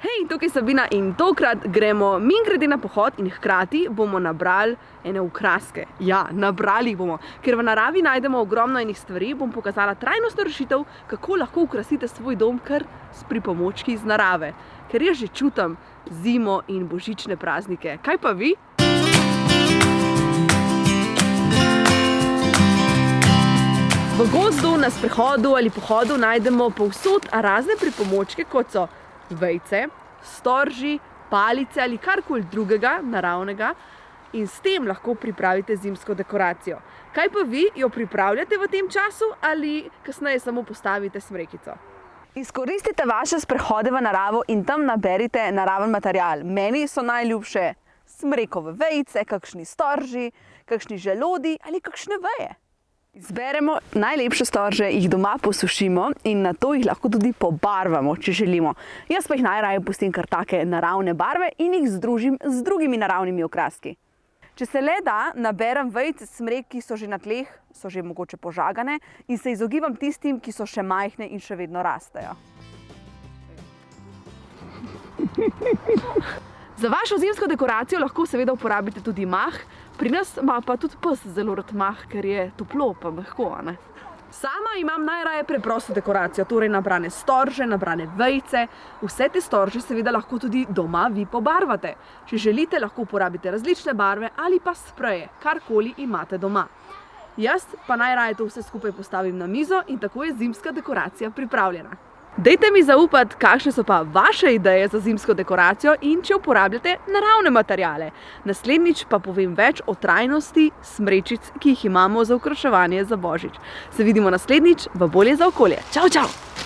Hej, tukaj je Sabina in tokrat gremo min grede na pohod in hkrati bomo nabrali ene ukraske. Ja, nabrali jih bomo, ker v naravi najdemo ogromno enih stvari, bom pokazala trajnostno rešitev, kako lahko ukrasite svoj dom kar s pripomočki iz narave. Ker jaz že čutam zimo in božične praznike. Kaj pa vi? V gozdu, na sprehodu ali pohodu najdemo povsod razne pripomočke, kot so vejce, storži, palice ali karkoli drugega naravnega in s tem lahko pripravite zimsko dekoracijo. Kaj pa vi, jo pripravljate v tem času ali kasneje samo postavite smrekico? Izkoristite vaše sprehode v naravo in tam naberite naraven material. Meni so najljubše smrekove vejice, kakšni storži, kakšni želodi ali kakšne veje. Izberemo najlepše storže, jih doma posušimo in na to jih lahko tudi pobarvamo, če želimo. Jaz pa jih najraje pustim kar take naravne barve in jih združim z drugimi naravnimi okraski. Če se le da, naberem vejice smrek, ki so že na tleh, so že mogoče požagane in se izogibam tistim, ki so še majhne in še vedno rastejo. Za vašo zimsko dekoracijo lahko seveda uporabite tudi mah, pri nas ima pa tudi pes zelo rad mah, ker je toplo pa mehko, a ne. Sama imam najraje preprosto dekoracijo, torej nabrane storže, nabrane vejce, vse te storže seveda lahko tudi doma vi pobarvate. Če želite, lahko uporabite različne barve ali pa spreje, karkoli imate doma. Jaz pa najraje to vse skupaj postavim na mizo in tako je zimska dekoracija pripravljena. Dajte mi zaupati, kakšne so pa vaše ideje za zimsko dekoracijo in če uporabljate naravne materiale. Naslednjič pa povem več o trajnosti smrečic, ki jih imamo za okraševanje za božič. Se vidimo naslednjič v Bolje za okolje. Čau, čau!